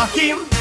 Joaquim.